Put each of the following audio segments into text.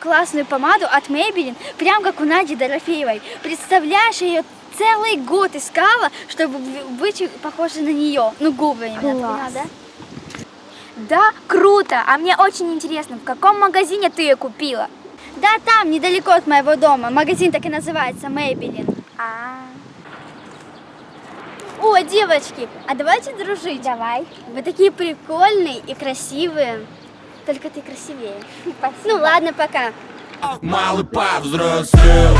классную помаду от Maybelline, прям как у Нади Дорофеевой. Представляешь, я ее целый год искала, чтобы быть похожей на нее. Ну, губы именно, Класс. поняла, да? Да, круто. А мне очень интересно, в каком магазине ты ее купила? Да, там, недалеко от моего дома. Магазин так и называется, Maybelline. А, О, девочки, а давайте дружить. давай. Вы такие прикольные и красивые. Только ты красивее. Спасибо. Ну ладно, пока. Малый повзрослел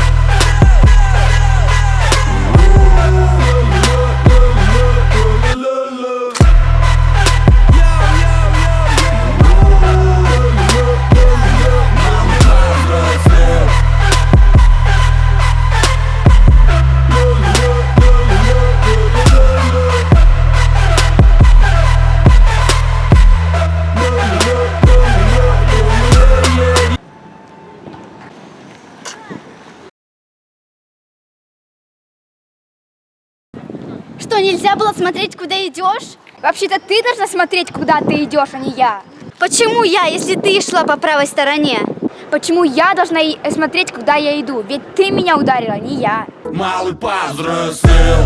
Что, нельзя было смотреть, куда идешь? Вообще-то ты должна смотреть, куда ты идешь, а не я. Почему я, если ты шла по правой стороне? Почему я должна и- смотреть, куда я иду? Ведь ты меня ударила, не я. Малый повзрослел